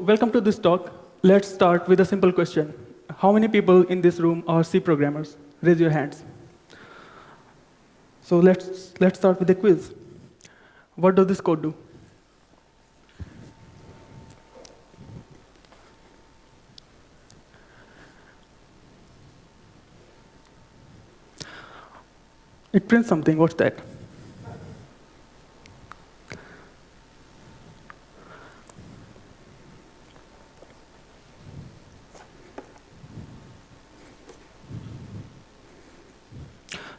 welcome to this talk. Let's start with a simple question. How many people in this room are C programmers? Raise your hands. So let's, let's start with a quiz. What does this code do? It prints something. What's that?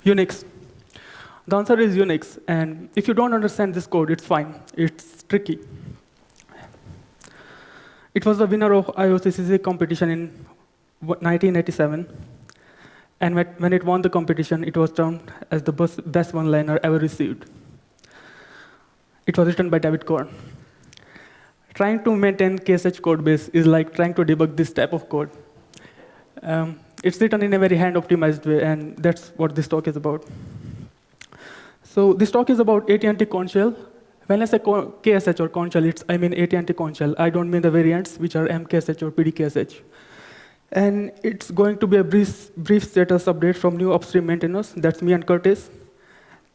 Unix. The answer is Unix. And if you don't understand this code, it's fine. It's tricky. It was the winner of IOCCC competition in 1987. And when it won the competition, it was termed as the best one-liner ever received. It was written by David Korn. Trying to maintain KSH code base is like trying to debug this type of code. Um, it's written in a very hand-optimized way, and that's what this talk is about. So this talk is about AT&T Korn Shell. When I say KSH or Korn Shell, it's, I mean AT&T Korn Shell. I don't mean the variants, which are MKSH or PDKSH. And it's going to be a brief, brief status update from new upstream maintainers. That's me and Curtis.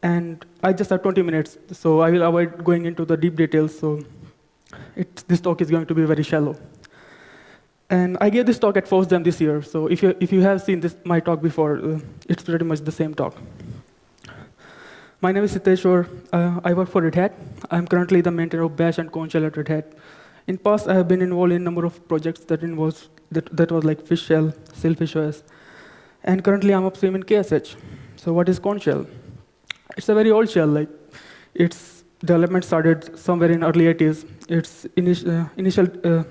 And I just have 20 minutes, so I will avoid going into the deep details. So this talk is going to be very shallow. And I gave this talk at FOSDEM this year, so if you, if you have seen this, my talk before, uh, it's pretty much the same talk. My name is Siteshwar. Uh, I work for Red Hat. I'm currently the maintainer of Bash and Korn Shell at Red Hat. In past, I have been involved in a number of projects that involves that, that was like Fish Shell, Sailfish OS. And currently, I'm upstream in KSH. So what is Korn Shell? It's a very old shell. Like, its development started somewhere in early 80s. Its initial, uh, initial uh,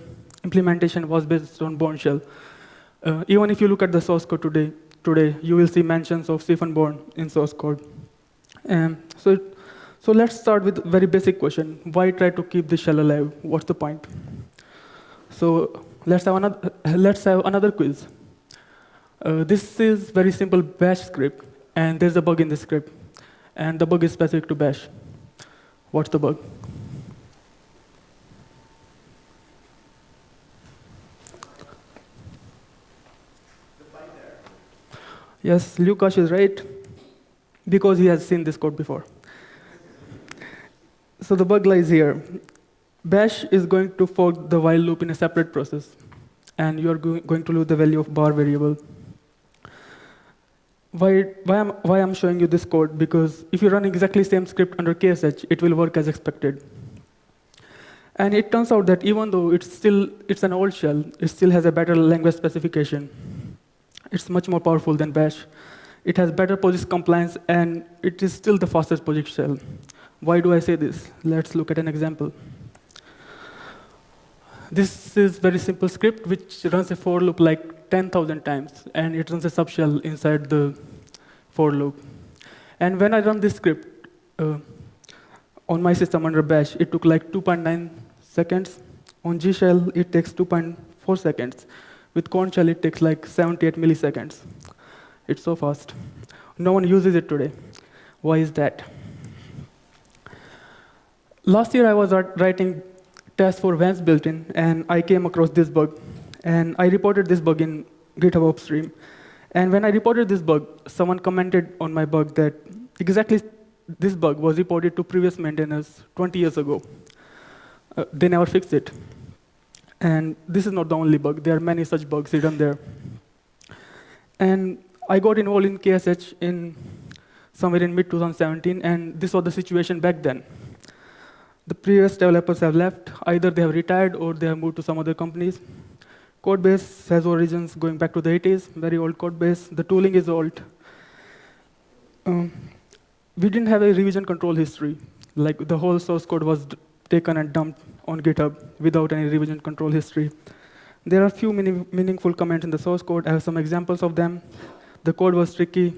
implementation was based on Bourne shell. Uh, even if you look at the source code today, today you will see mentions of Ceph and in source code. Um, so, so let's start with a very basic question. Why try to keep the shell alive? What's the point? So let's have another, let's have another quiz. Uh, this is very simple bash script, and there's a bug in the script. And the bug is specific to bash. What's the bug? Yes, Lukash is right, because he has seen this code before. So the bug lies here. Bash is going to fork the while loop in a separate process, and you are go going to lose the value of bar variable. Why, why, am, why I'm showing you this code? Because if you run exactly same script under KSH, it will work as expected. And it turns out that even though it's still it's an old shell, it still has a better language specification. It's much more powerful than Bash. It has better POSIX compliance, and it is still the fastest POSIX shell. Why do I say this? Let's look at an example. This is very simple script which runs a for loop like 10,000 times, and it runs a subshell inside the for loop. And when I run this script uh, on my system under bash, it took like 2.9 seconds. On Z shell, it takes 2.4 seconds. With Korn Shell, it takes like 78 milliseconds. It's so fast. No one uses it today. Why is that? Last year, I was writing tests for Vance built-in, and I came across this bug. And I reported this bug in GitHub upstream. And when I reported this bug, someone commented on my bug that exactly this bug was reported to previous maintainers 20 years ago. Uh, they never fixed it. And this is not the only bug. There are many such bugs hidden there. And I got involved in KSH in somewhere in mid-2017, and this was the situation back then. The previous developers have left. Either they have retired or they have moved to some other companies. Code base has origins going back to the 80s, very old code base. The tooling is old. Um, we didn't have a revision control history. Like the whole source code was taken and dumped on GitHub without any revision control history. There are a few meaning, meaningful comments in the source code. I have some examples of them. The code was tricky.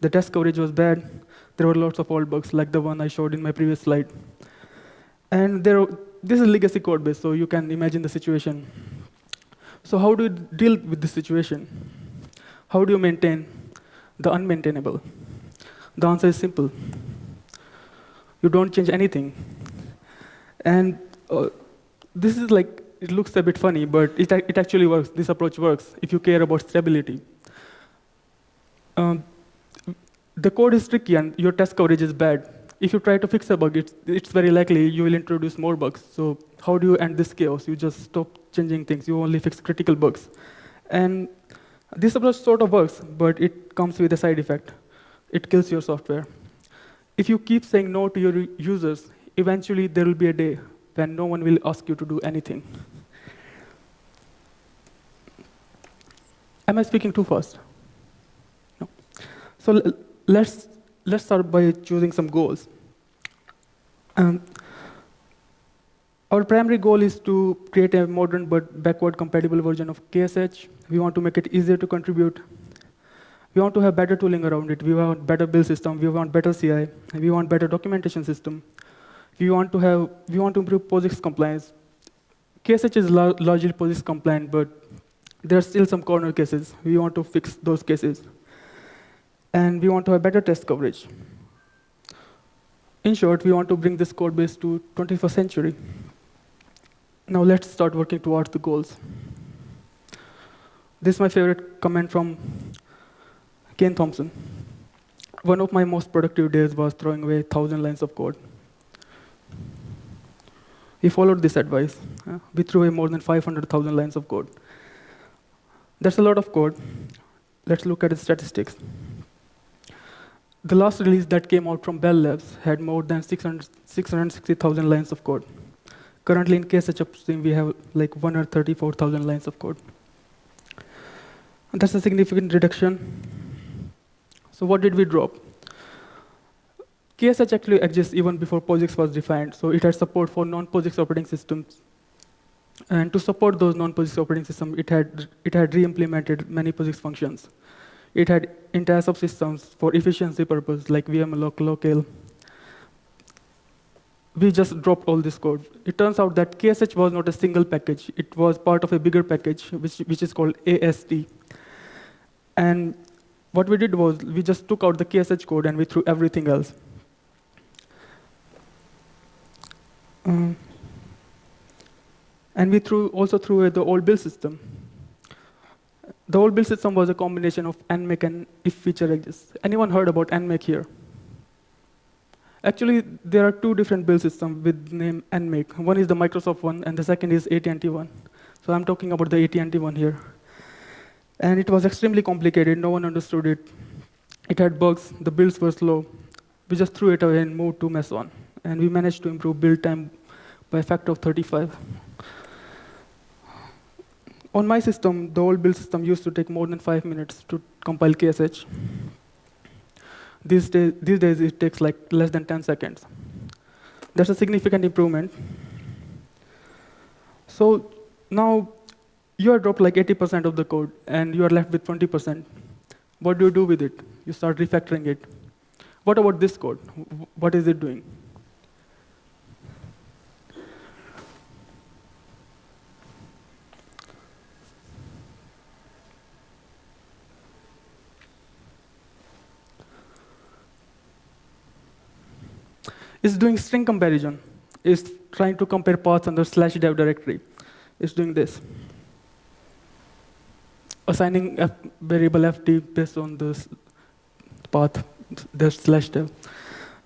The test coverage was bad. There were lots of old bugs, like the one I showed in my previous slide. And there, this is legacy code base, so you can imagine the situation. So how do you deal with this situation? How do you maintain the unmaintainable? The answer is simple. You don't change anything. And uh, this is like it looks a bit funny, but it, it actually works. This approach works if you care about stability. Um, the code is tricky and your test coverage is bad. If you try to fix a bug, it's, it's very likely you will introduce more bugs. So how do you end this chaos? You just stop changing things. You only fix critical bugs. And this approach sort of works, but it comes with a side effect. It kills your software. If you keep saying no to your users, eventually there will be a day when no one will ask you to do anything. Am I speaking too fast? No. So let's, let's start by choosing some goals. Um, our primary goal is to create a modern but backward compatible version of KSH. We want to make it easier to contribute. We want to have better tooling around it. We want better build system. We want better CI. We want better documentation system. We want to have, we want to improve POSIX compliance. KSH is largely POSIX compliant, but there are still some corner cases. We want to fix those cases. And we want to have better test coverage. In short, we want to bring this code base to 21st century. Now let's start working towards the goals. This is my favorite comment from Ken Thompson. One of my most productive days was throwing away 1,000 lines of code. We followed this advice. Uh, we threw away more than 500,000 lines of code. That's a lot of code. Let's look at the statistics. The last release that came out from Bell Labs had more than 600, 660,000 lines of code. Currently in KSH Upstream, we have like 134,000 lines of code. And that's a significant reduction. So what did we drop? KSH actually exists even before POSIX was defined, so it had support for non-POSIX operating systems. And to support those non-POSIX operating systems, it had, it had re-implemented many POSIX functions. It had entire subsystems for efficiency purpose, like vmalloc, locale. We just dropped all this code. It turns out that KSH was not a single package. It was part of a bigger package, which, which is called AST. And what we did was we just took out the KSH code and we threw everything else. Um, and we threw, also threw the old build system. The old build system was a combination of nmake and if feature exists. Anyone heard about nmake here? Actually, there are two different build systems with name nmake. One is the Microsoft one, and the second is AT&T one. So I'm talking about the AT&T one here. And it was extremely complicated. No one understood it. It had bugs. The builds were slow. We just threw it away and moved to Meson and we managed to improve build time by a factor of 35. On my system, the old build system used to take more than five minutes to compile KSH. These days, these days it takes like less than 10 seconds. That's a significant improvement. So now you are dropped like 80% of the code, and you are left with 20%. What do you do with it? You start refactoring it. What about this code? What is it doing? Is doing string comparison. Is trying to compare paths under slash dev directory. It's doing this. Assigning a variable ft based on this path, the slash dev.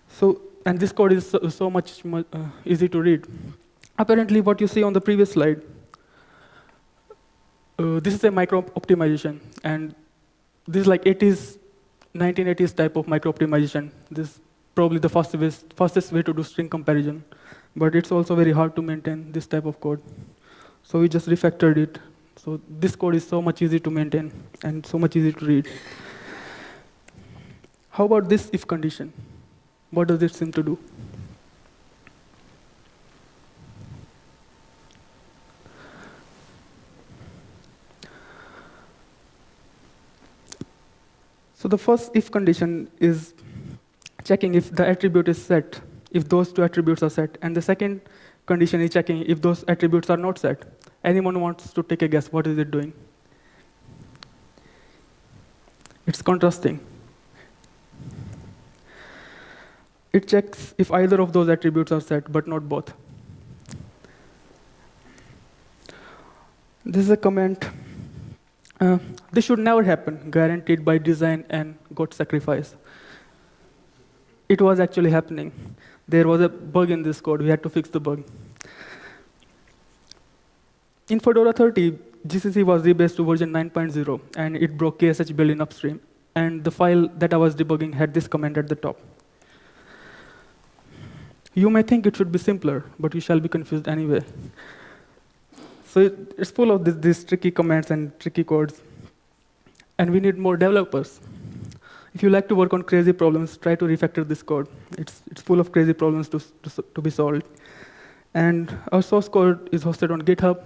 So, and this code is so, so much, much uh, easy to read. Apparently, what you see on the previous slide, uh, this is a micro optimization, and this is like 80s, 1980s type of micro optimization. This probably the fastest, fastest way to do string comparison. But it's also very hard to maintain this type of code. So we just refactored it. So this code is so much easy to maintain and so much easy to read. How about this if condition? What does it seem to do? So the first if condition is checking if the attribute is set, if those two attributes are set. And the second condition is checking if those attributes are not set. Anyone wants to take a guess, what is it doing? It's contrasting. It checks if either of those attributes are set, but not both. This is a comment. Uh, this should never happen, guaranteed by design and God sacrifice. It was actually happening. There was a bug in this code. We had to fix the bug. In Fedora 30, GCC was rebased to version 9.0, and it broke KSH build in upstream. And the file that I was debugging had this comment at the top. You may think it should be simpler, but you shall be confused anyway. So it, it's full of these tricky commands and tricky codes. And we need more developers. If you like to work on crazy problems, try to refactor this code. It's, it's full of crazy problems to, to, to be solved. And our source code is hosted on GitHub.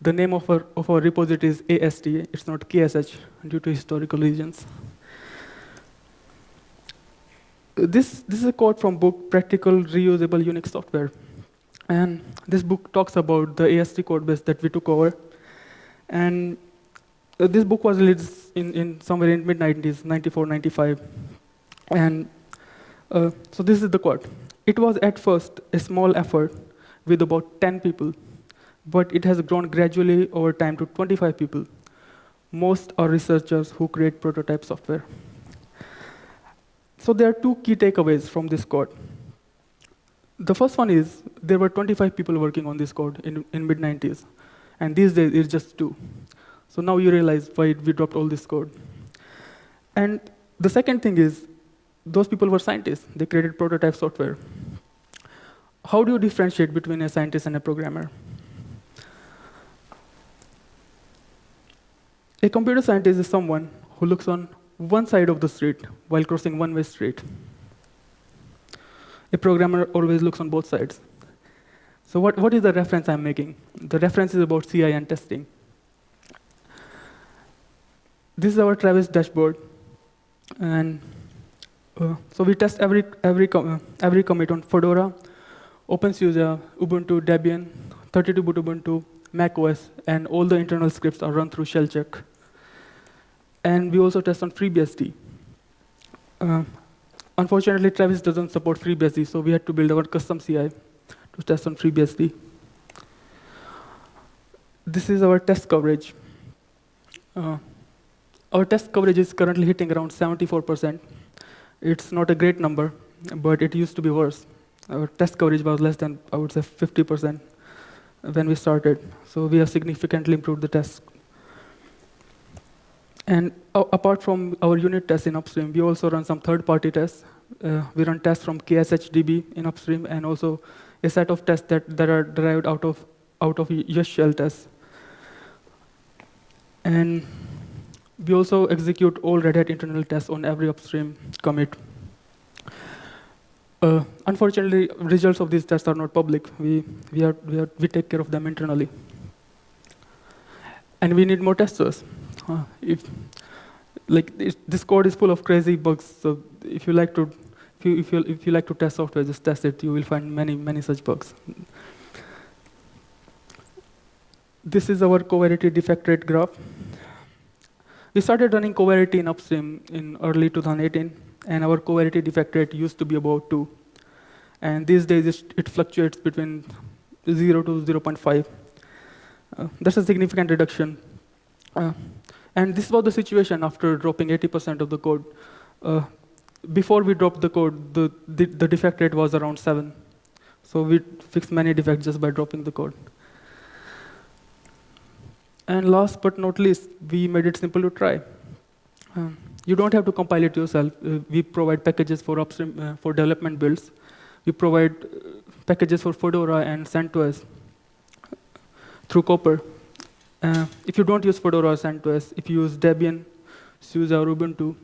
The name of our, of our repository is AST. It's not KSH due to historical reasons. This, this is a quote from book Practical Reusable Unix Software. And this book talks about the AST code base that we took over. And uh, this book was released in, in somewhere in mid-90s, 94, 95. And uh, so this is the quote. It was at first a small effort with about 10 people but it has grown gradually over time to 25 people. Most are researchers who create prototype software. So there are two key takeaways from this code. The first one is there were 25 people working on this code in, in mid-90s, and these days it's just two. So now you realize why we dropped all this code. And the second thing is those people were scientists. They created prototype software. How do you differentiate between a scientist and a programmer? A computer scientist is someone who looks on one side of the street while crossing one-way street. A programmer always looks on both sides. So what, what is the reference I'm making? The reference is about CI and testing. This is our Travis dashboard. And uh, so we test every, every, com uh, every commit on Fedora, OpenSUSE, Ubuntu, Debian, 32-bit Ubuntu, macOS, and all the internal scripts are run through shell check. And we also test on FreeBSD. Uh, unfortunately, Travis doesn't support FreeBSD, so we had to build our custom CI to test on FreeBSD. This is our test coverage. Uh, our test coverage is currently hitting around 74%. It's not a great number, but it used to be worse. Our test coverage was less than, I would say, 50% when we started. So we have significantly improved the test and uh, apart from our unit tests in upstream, we also run some third-party tests. Uh, we run tests from KSHDB in upstream, and also a set of tests that, that are derived out of out of Yes shell tests. And we also execute all Red Hat internal tests on every upstream commit. Uh, unfortunately, results of these tests are not public. We, we, are, we, are, we take care of them internally. And we need more testers uh, if like this code is full of crazy bugs. So if you like to if you, if you if you like to test software, just test it. You will find many many such bugs. This is our coverity defect rate graph. We started running coverity in upstream in early 2018, and our coverity defect rate used to be about 2. And these days, it fluctuates between 0 to 0.5. Uh, that's a significant reduction. Uh, and this was the situation after dropping 80% of the code. Uh, before we dropped the code, the, the, the, defect rate was around 7. So we fixed many defects just by dropping the code. And last but not least, we made it simple to try. Um, you don't have to compile it yourself. Uh, we provide packages for upstream uh, for development builds. We provide uh, packages for Fedora and CentOS through Copr. Uh, if you don't use Fedora or CentOS, if you use Debian, SUSE, or Ubuntu,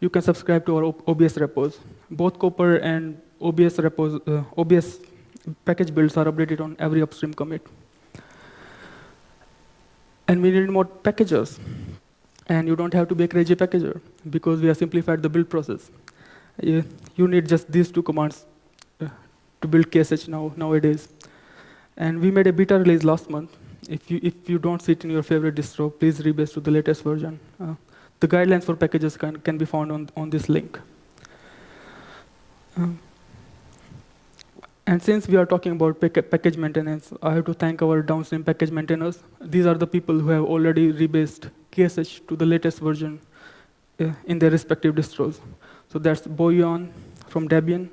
you can subscribe to our OBS repos. Both Copr and OBS repos, uh, OBS package builds are updated on every upstream commit. And we need more packagers. And you don't have to be a crazy packager because we have simplified the build process. You, you need just these two commands uh, to build KSH now, nowadays. And we made a beta release last month if you, if you don't see it in your favorite distro, please rebase to the latest version. Uh, the guidelines for packages can, can be found on, on this link. Um, And since we are talking about package maintenance, I have to thank our downstream package maintainers. These are the people who have already rebased KSH to the latest version uh, in their respective distros. So that's Boyan from Debian,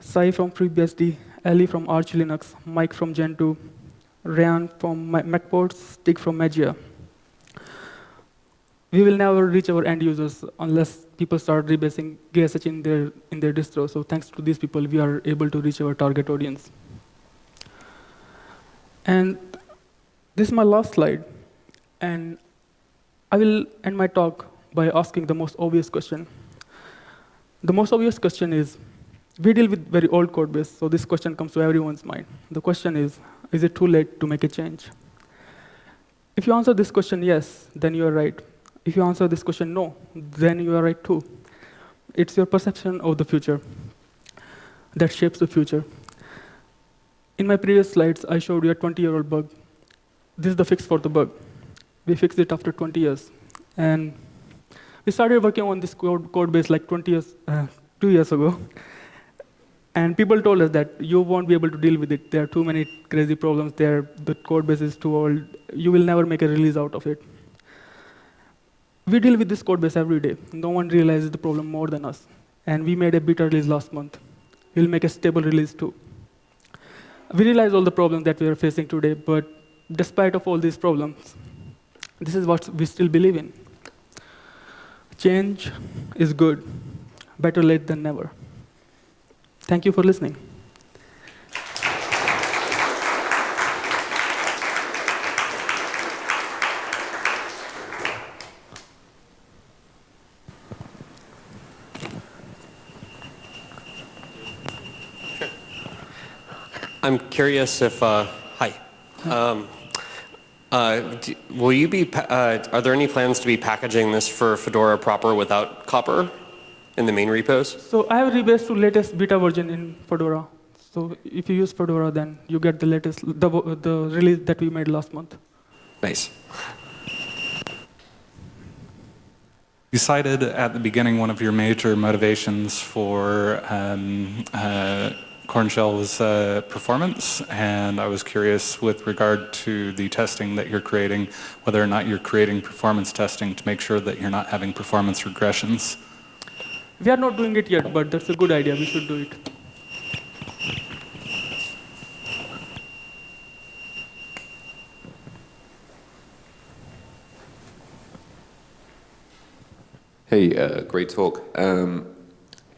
Sai from FreeBSD, Ali from Arch Linux, Mike from Gentoo, Ryan from MacPorts, Stig from Mageia. We will never reach our end users unless people start rebasing KSH in their, in their distro. So thanks to these people, we are able to reach our target audience. And this is my last slide. And I will end my talk by asking the most obvious question. The most obvious question is, we deal with very old code base, so this question comes to everyone's mind. The question is, is it too late to make a change? If you answer this question yes, then you are right. If you answer this question no, then you are right too. It's your perception of the future that shapes the future. In my previous slides, I showed you a 20-year-old bug. This is the fix for the bug. We fixed it after 20 years. And we started working on this code, code base like 20 years, uh, two years ago. And people told us that you won't be able to deal with it. There are too many crazy problems there. The code base is too old. You will never make a release out of it. We deal with this code base every day. No one realizes the problem more than us. And we made a beta release last month. We'll make a stable release too. We realize all the problems that we are facing today, but despite of all these problems, this is what we still believe in. Change is good. Better late than never. Thank you for listening. I'm curious if, uh, hi. Um, uh, do, will you be, uh, are there any plans to be packaging this for Fedora proper without Copr in the main repos? So I have rebased to latest beta version in Fedora. So if you use Fedora, then you get the latest, the, the release that we made last month. Nice. You cited at the beginning one of your major motivations for um, uh, Korn Shell's uh, performance, and I was curious with regard to the testing that you're creating, whether or not you're creating performance testing to make sure that you're not having performance regressions. We are not doing it yet, but that's a good idea. We should do it. Hey, uh, great talk. Um,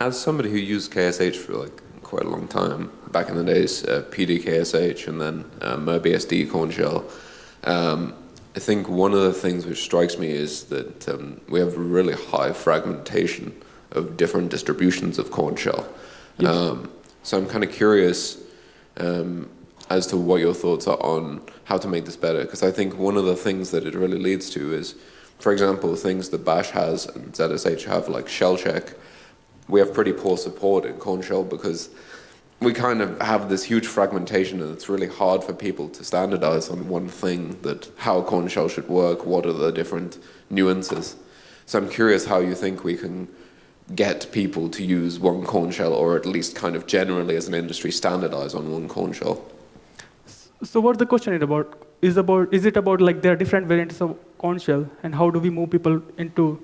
as somebody who used KSH for like quite a long time, back in the days, uh, PDKSH and then uh, MirBSD Korn Shell, um, I think one of the things which strikes me is that um, we have really high fragmentation of different distributions of Korn Shell. Yes. Um, so I'm kind of curious um, as to what your thoughts are on how to make this better, because I think one of the things that it really leads to is for example, things that Bash has and ZSH have, like shell check, we have pretty poor support in Kornshell because we kind of have this huge fragmentation and it's really hard for people to standardize on one thing that how Kornshell should work, what are the different nuances. So I'm curious how you think we can get people to use one Kornshell or at least kind of generally as an industry standardize on one Kornshell. So what the question is about? Is about is it about like there are different variants of Kornshell and how do we move people into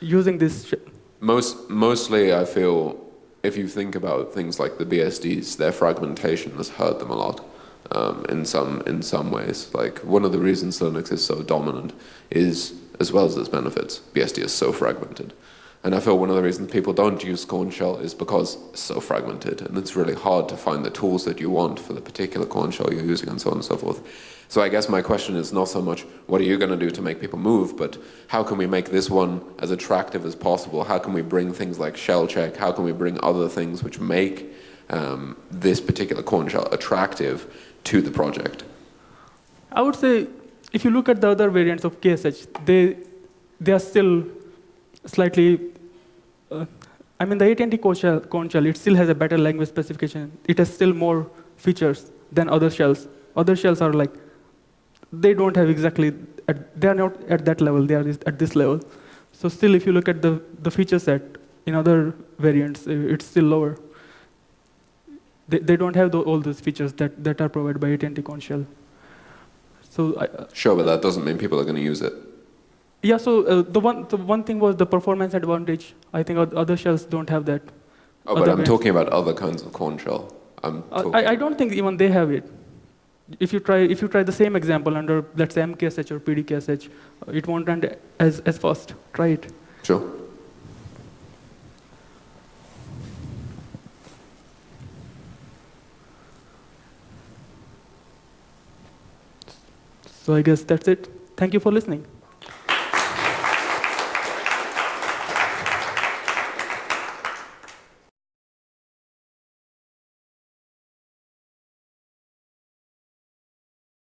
using this? Most mostly, I feel if you think about things like the BSDs, their fragmentation has hurt them a lot. Um, in some in some ways, like one of the reasons Linux is so dominant is, as well as its benefits, BSD is so fragmented. And I feel one of the reasons people don't use Korn shell is because it's so fragmented and it's really hard to find the tools that you want for the particular Korn shell you're using and so on and so forth. So I guess my question is not so much what are you going to do to make people move, but how can we make this one as attractive as possible? How can we bring things like shell check? How can we bring other things which make um, this particular Korn shell attractive to the project? I would say if you look at the other variants of KSH, they, they are still slightly uh, I mean, the AT&T Korn shell, it still has a better language specification. It has still more features than other shells. Other shells are like, they don't have exactly, at, they are not at that level, they are at this level. So still, if you look at the, the feature set in other variants, it's still lower. They, they don't have tho- all those features that, that are provided by AT&T Korn Shell. So I, uh, Sure, but that doesn't mean people are going to use it. yeah, so uh, the one the one thing was the performance advantage. I think other shells don't have that. Oh, but Other I'm brands. talking about other kinds of Korn shell. I'm Uh, I, I don't think even they have it. If you try if you try the same example under let's say MKSH or PDKSH, uh, it won't run as as fast. Try it. Sure. So I guess that's it. Thank you for listening.